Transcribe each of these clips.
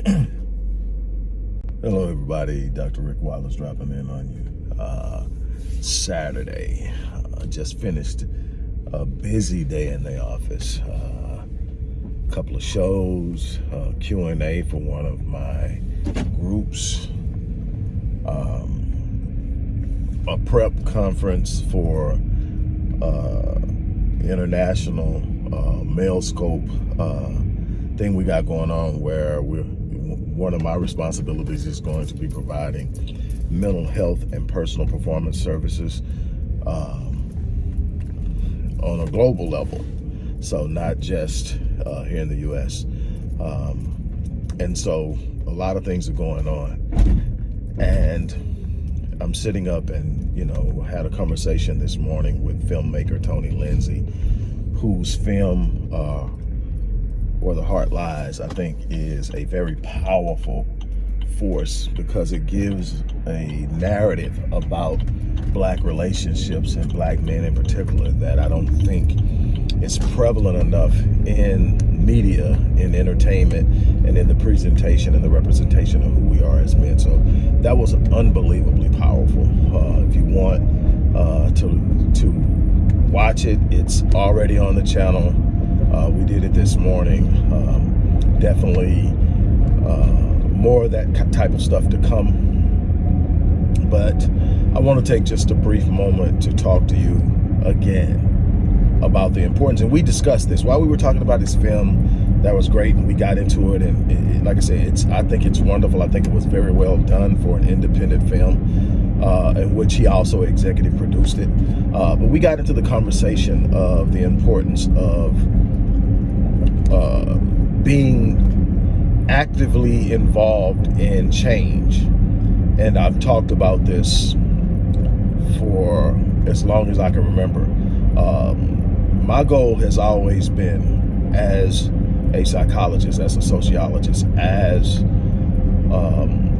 Hello, everybody. Dr. Rick Wallace dropping in on you. Uh, Saturday, uh, just finished a busy day in the office. A uh, couple of shows, uh, Q&A for one of my groups, um, a prep conference for uh, international uh, male scope thing we got going on where we're one of my responsibilities is going to be providing mental health and personal performance services um, on a global level. So not just uh, here in the U.S. Um, and so a lot of things are going on. And I'm sitting up and, you know, had a conversation this morning with filmmaker Tony Lindsay, whose film uh, where the heart lies, I think is a very powerful force because it gives a narrative about black relationships and black men in particular that I don't think is prevalent enough in media, in entertainment, and in the presentation and the representation of who we are as men. So that was unbelievably powerful. Uh, if you want uh, to, to watch it, it's already on the channel. Uh, we did it this morning. Um, definitely uh, more of that type of stuff to come. But I want to take just a brief moment to talk to you again about the importance. And we discussed this while we were talking about this film. That was great, and we got into it. And it, like I said, it's I think it's wonderful. I think it was very well done for an independent film, uh, in which he also executive produced it. Uh, but we got into the conversation of the importance of uh, being actively involved in change. And I've talked about this for as long as I can remember. Um, my goal has always been as a psychologist, as a sociologist, as um,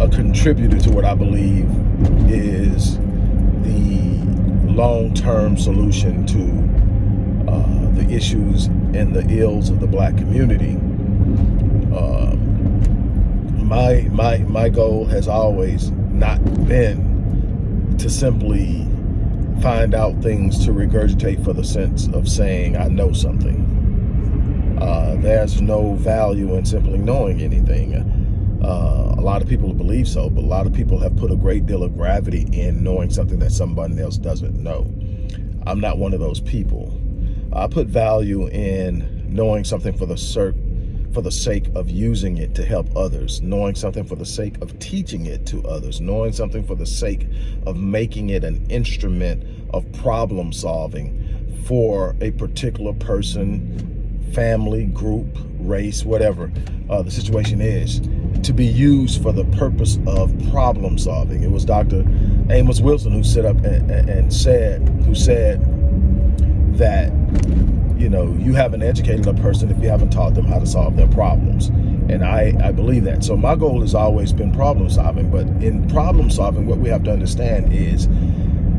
a contributor to what I believe is the long-term solution to issues and the ills of the black community. Uh, my my my goal has always not been to simply find out things to regurgitate for the sense of saying I know something. Uh, there's no value in simply knowing anything. Uh, a lot of people believe so, but a lot of people have put a great deal of gravity in knowing something that somebody else doesn't know. I'm not one of those people. I put value in knowing something for the for the sake of using it to help others, knowing something for the sake of teaching it to others, knowing something for the sake of making it an instrument of problem solving for a particular person, family, group, race, whatever uh, the situation is, to be used for the purpose of problem solving. It was Dr. Amos Wilson who set up and, and said, who said, that you know you haven't educated a person if you haven't taught them how to solve their problems. And I, I believe that. So my goal has always been problem solving but in problem solving what we have to understand is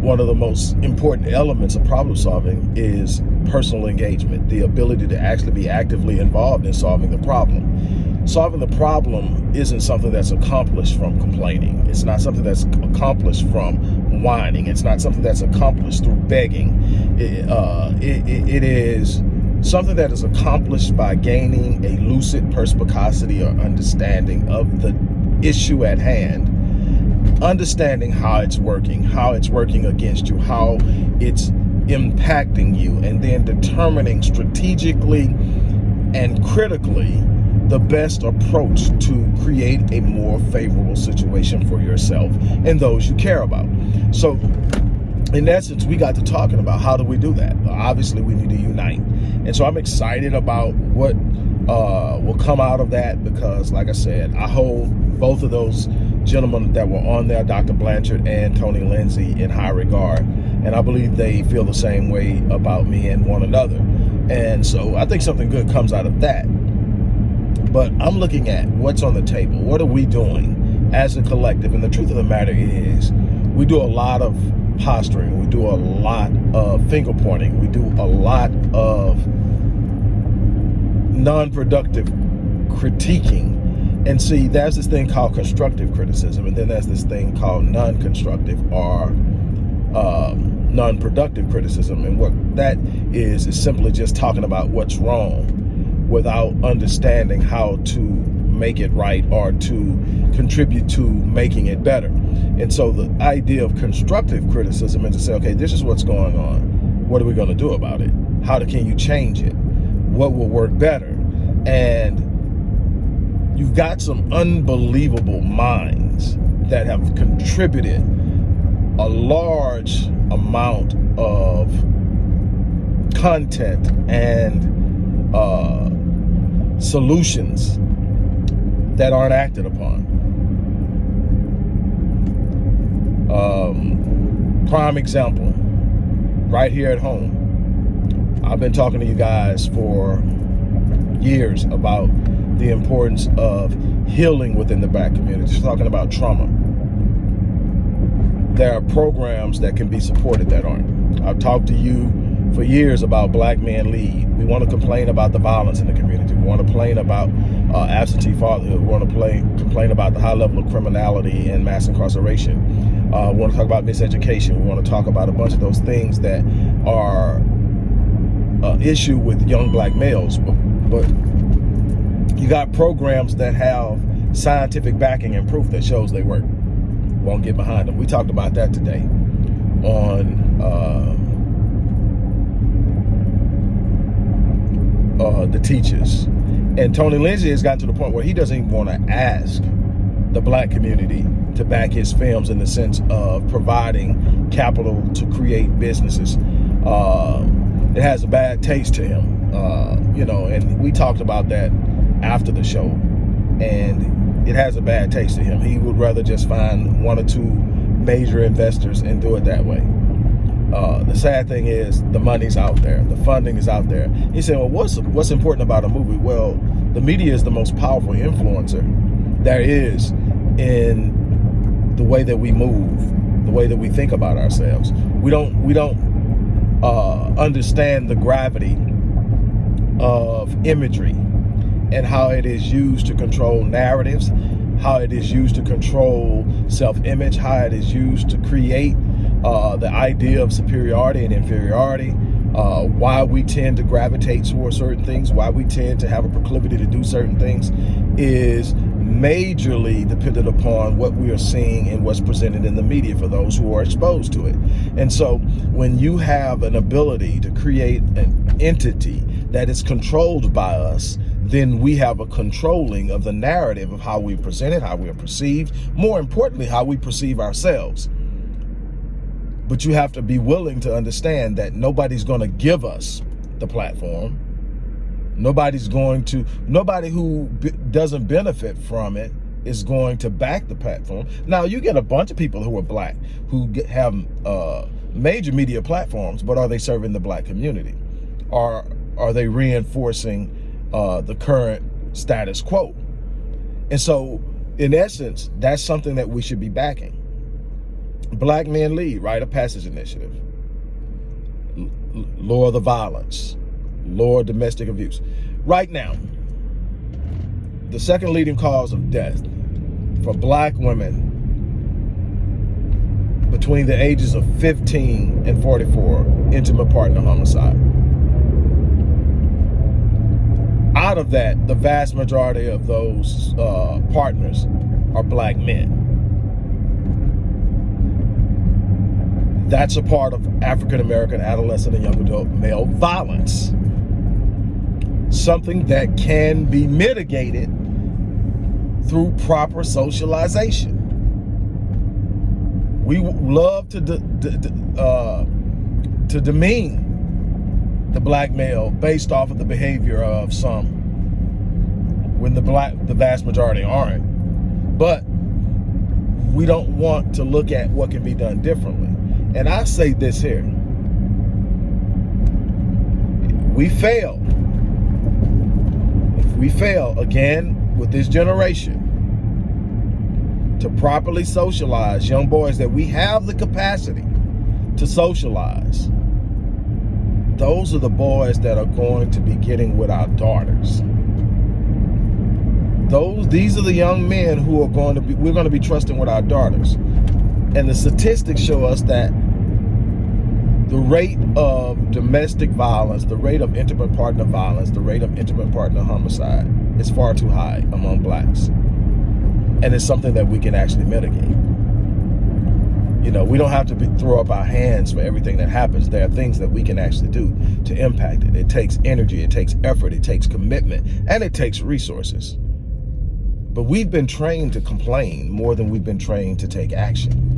one of the most important elements of problem solving is personal engagement the ability to actually be actively involved in solving the problem. Solving the problem isn't something that's accomplished from complaining. It's not something that's accomplished from whining. It's not something that's accomplished through begging. It, uh, it, it, is something that is accomplished by gaining a lucid perspicacity or understanding of the issue at hand, understanding how it's working, how it's working against you, how it's impacting you, and then determining strategically and critically the best approach to create a more favorable situation for yourself and those you care about. So in essence, we got to talking about how do we do that? Obviously, we need to unite. And so I'm excited about what uh, will come out of that because, like I said, I hold both of those gentlemen that were on there, Dr. Blanchard and Tony Lindsay, in high regard. And I believe they feel the same way about me and one another. And so I think something good comes out of that. But I'm looking at what's on the table. What are we doing as a collective? And the truth of the matter is we do a lot of posturing. We do a lot of finger pointing. We do a lot of non-productive critiquing. And see, there's this thing called constructive criticism, and then there's this thing called non-constructive or um, non-productive criticism. And what that is, is simply just talking about what's wrong without understanding how to make it right or to contribute to making it better. And so the idea of constructive criticism is to say, okay, this is what's going on. What are we going to do about it? How can you change it? What will work better? And you've got some unbelievable minds that have contributed a large amount of content and uh, solutions that aren't acted upon. Um, prime example, right here at home. I've been talking to you guys for years about the importance of healing within the black community, Just talking about trauma. There are programs that can be supported that aren't. I've talked to you for years about Black Men Lead. We want to complain about the violence in the community. We want to complain about uh, absentee fatherhood. We want to play, complain about the high level of criminality and mass incarceration. Uh, we want to talk about miseducation. We want to talk about a bunch of those things that are uh, issue with young black males. But, but you got programs that have scientific backing and proof that shows they work. Won't get behind them. We talked about that today on uh, uh, the teachers. And Tony Lindsay has gotten to the point where he doesn't even want to ask the black community to back his films in the sense of providing capital to create businesses. Uh, it has a bad taste to him, uh, you know, and we talked about that after the show. And it has a bad taste to him. He would rather just find one or two major investors and do it that way. Uh, the sad thing is the money's out there, the funding is out there. He said, well, what's, what's important about a movie? Well, the media is the most powerful influencer there is in the way that we move, the way that we think about ourselves. We don't, we don't uh, understand the gravity of imagery and how it is used to control narratives, how it is used to control self-image, how it is used to create uh, the idea of superiority and inferiority, uh, why we tend to gravitate towards certain things, why we tend to have a proclivity to do certain things is majorly dependent upon what we are seeing and what's presented in the media for those who are exposed to it. And so when you have an ability to create an entity that is controlled by us, then we have a controlling of the narrative of how we present it, how we are perceived, more importantly, how we perceive ourselves. But you have to be willing to understand that nobody's going to give us the platform. Nobody's going to, nobody who doesn't benefit from it is going to back the platform. Now, you get a bunch of people who are black who get, have uh, major media platforms, but are they serving the black community? Are, are they reinforcing uh, the current status quo. And so, in essence, that's something that we should be backing. Black Men Lead, Rite? of Passage Initiative. Lower the violence, lower domestic abuse. Right now, the second leading cause of death for black women between the ages of 15 and 44, intimate partner homicide out of that, the vast majority of those uh, partners are black men. That's a part of African-American adolescent and young adult male violence. Something that can be mitigated through proper socialization. We love to, uh, to demean the black male based off of the behavior of some when the black the vast majority aren't but we don't want to look at what can be done differently and I say this here. We fail. If we fail again with this generation to properly socialize young boys that we have the capacity to socialize those are the boys that are going to be getting with our daughters. those these are the young men who are going to be we're going to be trusting with our daughters and the statistics show us that the rate of domestic violence the rate of intimate partner violence the rate of intimate partner homicide is far too high among blacks and it's something that we can actually mitigate you know, we don't have to be, throw up our hands for everything that happens. There are things that we can actually do to impact it. It takes energy, it takes effort, it takes commitment, and it takes resources. But we've been trained to complain more than we've been trained to take action.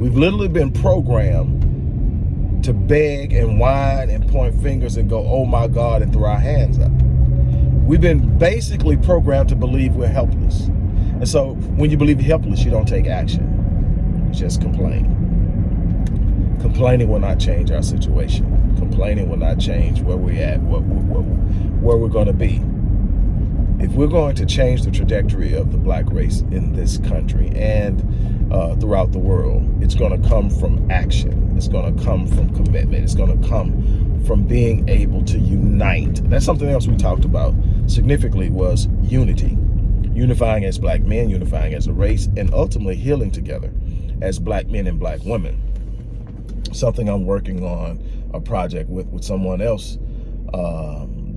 We've literally been programmed to beg and whine and point fingers and go, oh my God, and throw our hands up. We've been basically programmed to believe we're helpless. And so when you believe you're helpless, you don't take action You just complain. Complaining will not change our situation. Complaining will not change where we're at, where, where, where we're going to be. If we're going to change the trajectory of the black race in this country and uh, throughout the world, it's going to come from action. It's going to come from commitment. It's going to come from being able to unite. That's something else we talked about significantly was unity. Unifying as black men, unifying as a race, and ultimately healing together as black men and black women. Something I'm working on a project with with someone else, um,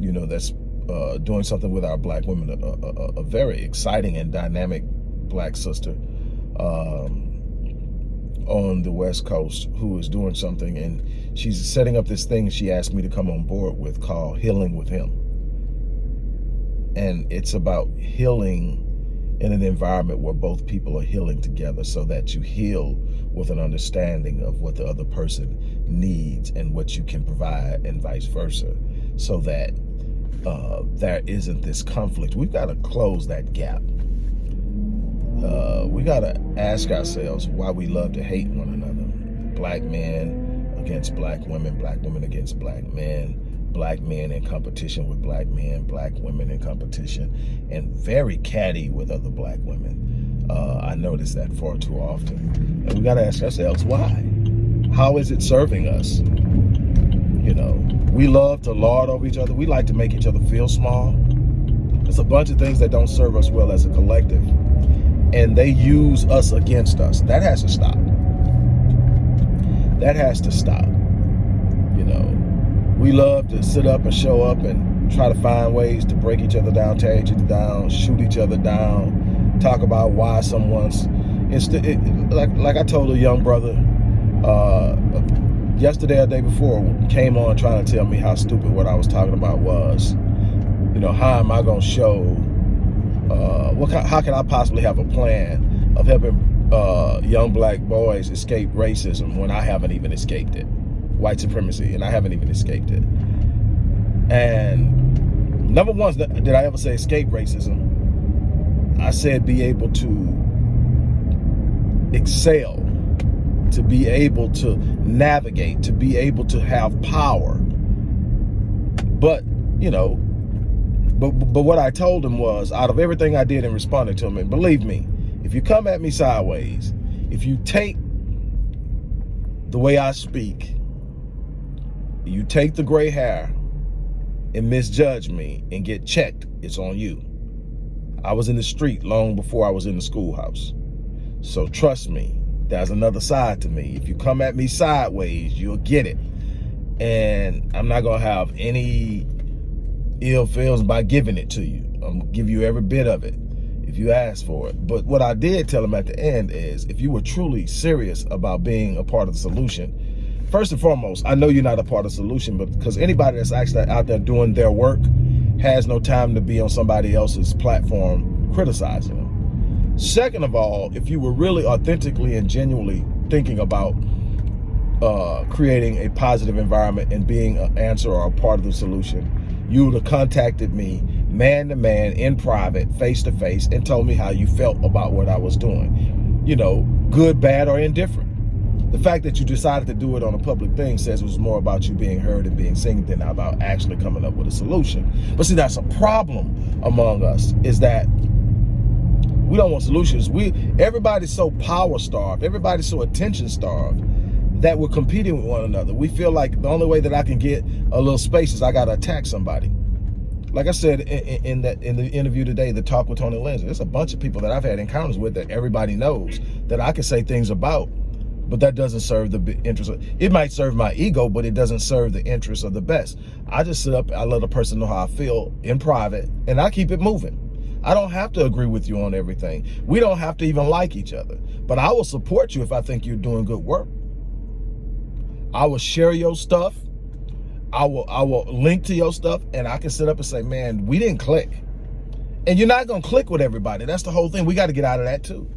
you know, that's uh, doing something with our black women, a, a, a very exciting and dynamic black sister um, on the West Coast who is doing something and she's setting up this thing she asked me to come on board with called Healing with Him. And it's about healing in an environment where both people are healing together so that you heal with an understanding of what the other person needs and what you can provide and vice versa so that uh, there isn't this conflict. We've got to close that gap. Uh, we got to ask ourselves why we love to hate one another. Black men against black women, black women against black men, black men in competition with black men, black women in competition, and very catty with other black women. Uh, I notice that far too often. And we got to ask ourselves, why? How is it serving us? You know, we love to lord over each other. We like to make each other feel small. It's a bunch of things that don't serve us well as a collective. And they use us against us. That has to stop. That has to stop. You know, we love to sit up and show up and try to find ways to break each other down, tear each other down, shoot each other down, talk about why someone's instead like like I told a young brother uh, yesterday or day before came on trying to tell me how stupid what I was talking about was. You know, how am I going to show uh, what how can I possibly have a plan of helping uh, young black boys escape racism when I haven't even escaped it? white supremacy, and I haven't even escaped it. And never once did I ever say escape racism. I said be able to excel, to be able to navigate, to be able to have power. But, you know, but, but what I told him was, out of everything I did in responding to him, and believe me, if you come at me sideways, if you take the way I speak you take the gray hair and misjudge me and get checked, it's on you. I was in the street long before I was in the schoolhouse. So trust me, there's another side to me. If you come at me sideways, you'll get it. And I'm not gonna have any ill feelings by giving it to you. I'm gonna give you every bit of it if you ask for it. But what I did tell him at the end is if you were truly serious about being a part of the solution, first and foremost, I know you're not a part of the solution, but because anybody that's actually out there doing their work has no time to be on somebody else's platform criticizing them. Second of all, if you were really authentically and genuinely thinking about uh, creating a positive environment and being an answer or a part of the solution, you would have contacted me man to man in private, face to face, and told me how you felt about what I was doing. You know, good, bad, or indifferent the fact that you decided to do it on a public thing says it was more about you being heard and being seen than about actually coming up with a solution. But see, that's a problem among us is that we don't want solutions. We Everybody's so power starved. Everybody's so attention starved that we're competing with one another. We feel like the only way that I can get a little space is I got to attack somebody. like I said in, in, that in the interview today, the talk with Tony Lindsay, there's a bunch of people that I've had encounters with that everybody knows that I can say things about, but that doesn't serve the interest. Of, it might serve my ego, but it doesn't serve the interest of the best. I just sit up, I let a person know how I feel in private, and I keep it moving. I don't have to agree with you on everything. We don't have to even like each other, but I will support you if I think you're doing good work. I will share your stuff I will I will link to your stuff and I can sit up and say, man, we didn't click. And you're not gonna click with everybody. That's the whole thing. We got to get out of that too.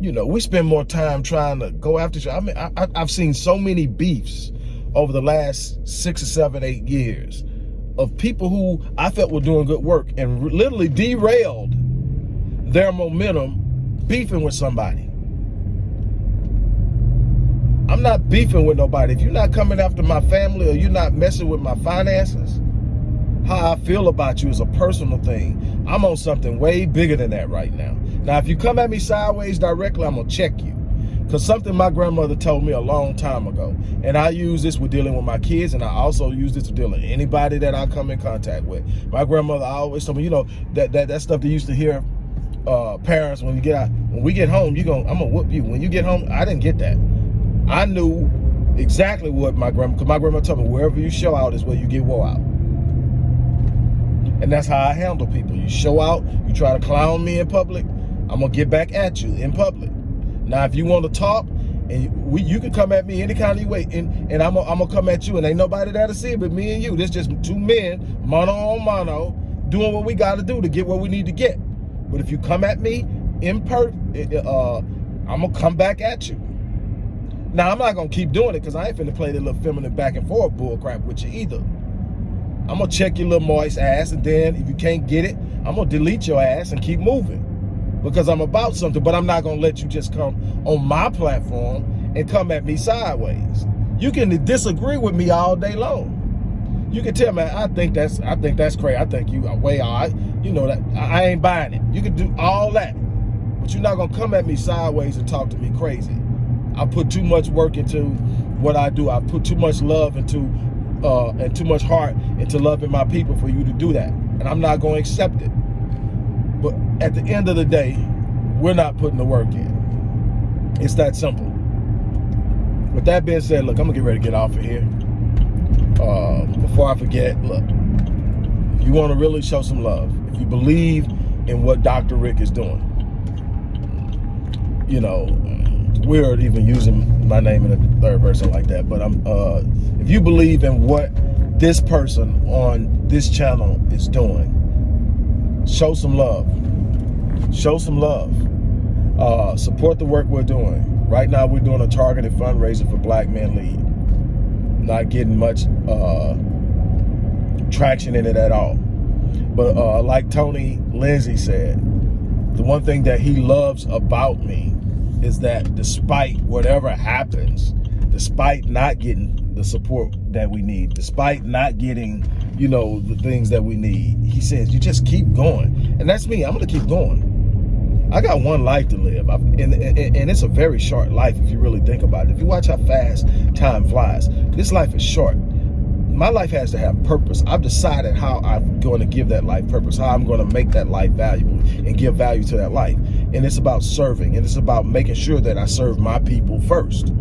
You know, we spend more time trying to go after other. I mean, I, I've seen so many beefs over the last six or seven, eight years of people who I felt were doing good work and literally derailed their momentum beefing with somebody. I'm not beefing with nobody. If you're not coming after my family or you're not messing with my finances, how I feel about you is a personal thing. I'm on something way bigger than that right now. Now, if you come at me sideways directly, I'm going to check you. Because something my grandmother told me a long time ago. And I use this with dealing with my kids, and I also use this with dealing with anybody that I come in contact with. My grandmother always told me, you know, that that, that stuff they used to hear uh, parents when you get out, when we get home, you going I'm gonna whoop you. When you get home, I didn't get that. I knew exactly what my grandma, because my grandma told me, wherever you show out is where you get wore out. And that's how I handle people. You show out, you try to clown me in public, I'm gonna get back at you in public. Now, if you want to talk, and we, you can come at me any kind of way, and, and I'm gonna come at you, and ain't nobody there to see it but me and you. This just two men, mano on mano, doing what we got to do to get where we need to get. But if you come at me in per, uh, I'm gonna come back at you. Now, I'm not going to keep doing it because I ain't finna play the little feminine back and forth bullcrap with you either. I'm going to check your little moist ass, and then if you can't get it, I'm going to delete your ass and keep moving because I'm about something, but I'm not going to let you just come on my platform and come at me sideways. You can disagree with me all day long. You can tell me, I think that's I think that's crazy. I think you are way all right. You know that I ain't buying it. You can do all that, but you're not gonna come at me sideways and talk to me crazy. I put too much work into what I do. I put too much love into uh, and too much heart into loving my people for you to do that. And I'm not going to accept it. At the end of the day, we're not putting the work in. It's that simple. With that being said, look, I'm to get ready to get off of here. Uh, before I forget, look, you want to really show some love. If you believe in what Dr. Rick is doing, you know, weird even using my name in a third person like that. But I'm uh, if you believe in what this person on this channel is doing, show some love. Show some love. Uh, support the work we're doing. Right now, we're doing a targeted fundraiser for Black Men Lead. Not getting much uh, traction in it at all. But uh, like Tony Lindsay said, the one thing that he loves about me is that despite whatever happens, despite not getting the support that we need, despite not getting, you know, the things that we need, he says, you just keep going. And that's me. I'm going to keep going. I got one life to live, and, and, and, it's a very short life if you really think about it. If you watch how fast time flies, this life is short. My life has to have purpose. I've decided how I'm going to give that life purpose, how I'm going to make that life valuable and give value to that life and it's about serving and it's about making sure that I serve my people first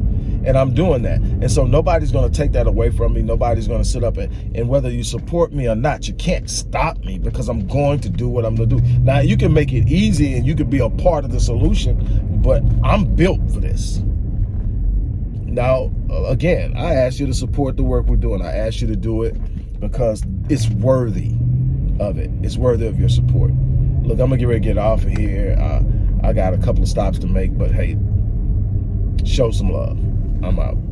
and I'm doing that. And so nobody's going to take that away from me. Nobody's going to sit up and, and whether you support me or not, you can't stop me because I'm going to do what I'm going to do. Now, you can make it easy and you can be a part of the solution, but I'm built for this. Now, again, I ask you to support the work we're doing. I ask you to do it because it's worthy of it. It's worthy of your support. Look, I'm to get ready to get off of here. Uh, I got a couple of stops to make, but hey, show some love. I'm out.